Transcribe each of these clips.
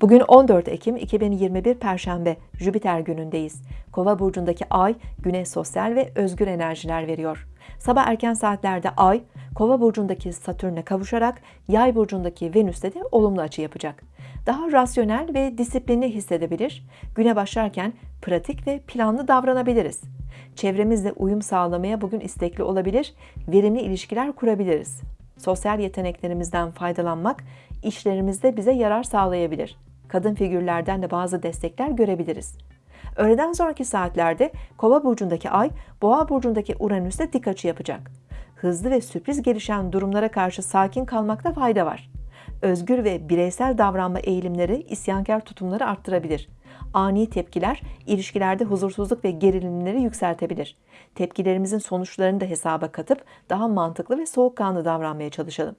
Bugün 14 Ekim 2021 Perşembe, Jüpiter günündeyiz. Kova burcundaki ay güne sosyal ve özgür enerjiler veriyor. Sabah erken saatlerde ay, Kova burcundaki Satürn'e kavuşarak Yay burcundaki Venüs'te de olumlu açı yapacak. Daha rasyonel ve disiplinli hissedebilir, güne başlarken pratik ve planlı davranabiliriz. Çevremizle uyum sağlamaya bugün istekli olabilir, verimli ilişkiler kurabiliriz. Sosyal yeteneklerimizden faydalanmak işlerimizde bize yarar sağlayabilir. Kadın figürlerden de bazı destekler görebiliriz. Öğleden sonraki saatlerde Kova burcundaki Ay, Boğa burcundaki Uranüs'te dik açı yapacak. Hızlı ve sürpriz gelişen durumlara karşı sakin kalmakta fayda var. Özgür ve bireysel davranma eğilimleri isyankar tutumları arttırabilir. Ani tepkiler ilişkilerde huzursuzluk ve gerilimleri yükseltebilir. Tepkilerimizin sonuçlarını da hesaba katıp daha mantıklı ve soğukkanlı davranmaya çalışalım.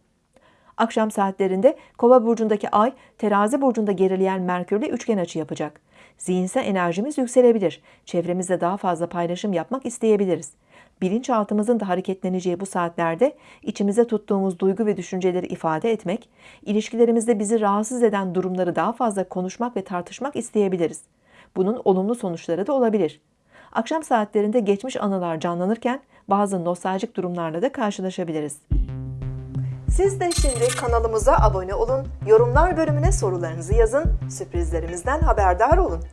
Akşam saatlerinde Kova burcundaki Ay, Terazi burcunda gerileyen Merkürle üçgen açı yapacak. Zihinsel enerjimiz yükselebilir. Çevremizde daha fazla paylaşım yapmak isteyebiliriz. Bilinçaltımızın da hareketleneceği bu saatlerde içimize tuttuğumuz duygu ve düşünceleri ifade etmek, ilişkilerimizde bizi rahatsız eden durumları daha fazla konuşmak ve tartışmak isteyebiliriz. Bunun olumlu sonuçları da olabilir. Akşam saatlerinde geçmiş anılar canlanırken bazı nostaljik durumlarla da karşılaşabiliriz. Siz de şimdi kanalımıza abone olun, yorumlar bölümüne sorularınızı yazın, sürprizlerimizden haberdar olun.